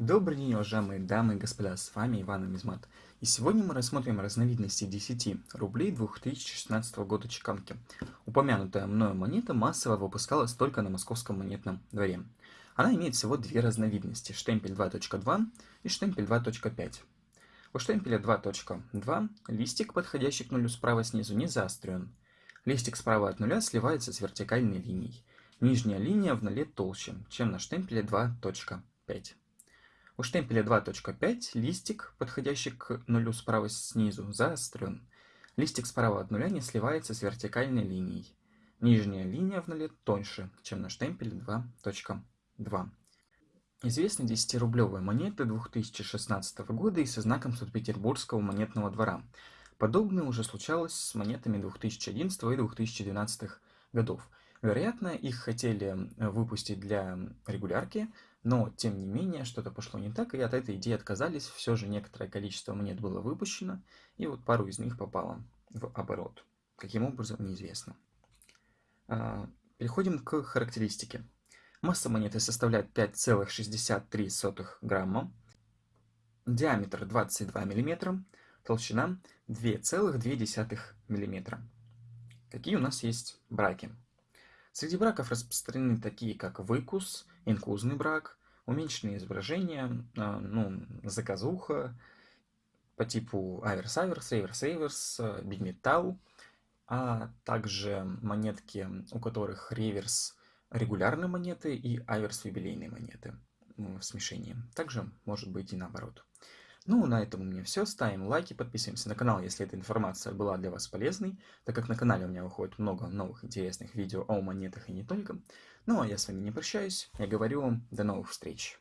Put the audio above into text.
Добрый день, уважаемые дамы и господа, с вами Иван Мизмат. И сегодня мы рассмотрим разновидности 10 рублей 2016 года чеканки. Упомянутая мною монета массово выпускалась только на московском монетном дворе. Она имеет всего две разновидности, штемпель 2.2 и штемпель 2.5. У штемпеля 2.2 листик, подходящий к нулю справа снизу, не заострен. Листик справа от нуля сливается с вертикальной линией. Нижняя линия в нуле толще, чем на штемпеле 2.5. У штемпеля 2.5 листик, подходящий к нулю справа снизу, заострен. Листик справа от нуля не сливается с вертикальной линией. Нижняя линия в нуле тоньше, чем на штемпеле 2.2. Известны 10-рублевые монеты 2016 года и со знаком Санкт-Петербургского монетного двора. Подобное уже случалось с монетами 2011 и 2012 годов. Вероятно, их хотели выпустить для регулярки, но, тем не менее, что-то пошло не так, и от этой идеи отказались. Все же некоторое количество монет было выпущено, и вот пару из них попало в оборот. Каким образом, неизвестно. А, переходим к характеристике. Масса монеты составляет 5,63 грамма, диаметр 22 мм, толщина 2,2 мм. Какие у нас есть браки? Среди браков распространены такие, как выкус, инкузный брак, уменьшенные изображения, а, ну, заказуха по типу аверс-аверс, реверс-реверс, бигметалл, а также монетки, у которых реверс регулярные монеты и аверс юбилейные монеты в смешении. Также может быть и наоборот. Ну, на этом у меня все. Ставим лайки, подписываемся на канал, если эта информация была для вас полезной, так как на канале у меня выходит много новых интересных видео о монетах и не только. Ну, а я с вами не прощаюсь. Я говорю вам до новых встреч.